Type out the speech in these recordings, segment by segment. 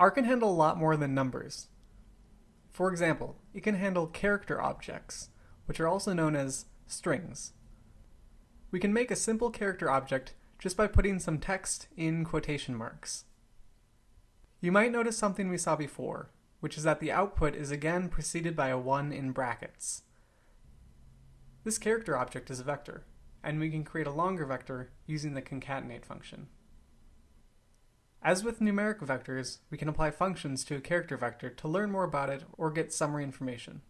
R can handle a lot more than numbers. For example, it can handle character objects, which are also known as strings. We can make a simple character object just by putting some text in quotation marks. You might notice something we saw before, which is that the output is again preceded by a 1 in brackets. This character object is a vector, and we can create a longer vector using the concatenate function. As with numeric vectors, we can apply functions to a character vector to learn more about it or get summary information.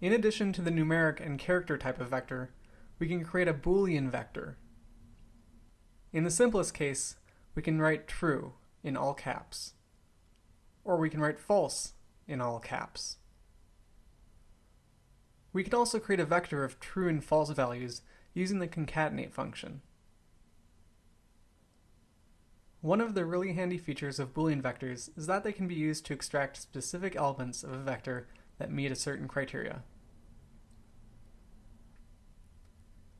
In addition to the numeric and character type of vector, we can create a Boolean vector. In the simplest case, we can write true in all caps, or we can write false in all caps. We can also create a vector of true and false values using the concatenate function. One of the really handy features of Boolean vectors is that they can be used to extract specific elements of a vector that meet a certain criteria.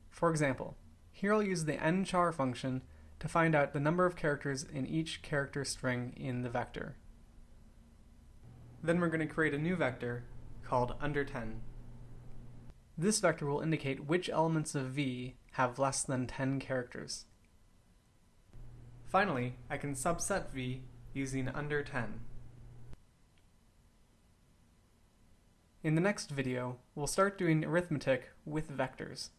For example, here I'll use the nchar function to find out the number of characters in each character string in the vector. Then we're going to create a new vector called under 10. This vector will indicate which elements of v have less than 10 characters. Finally, I can subset v using under 10. In the next video, we'll start doing arithmetic with vectors.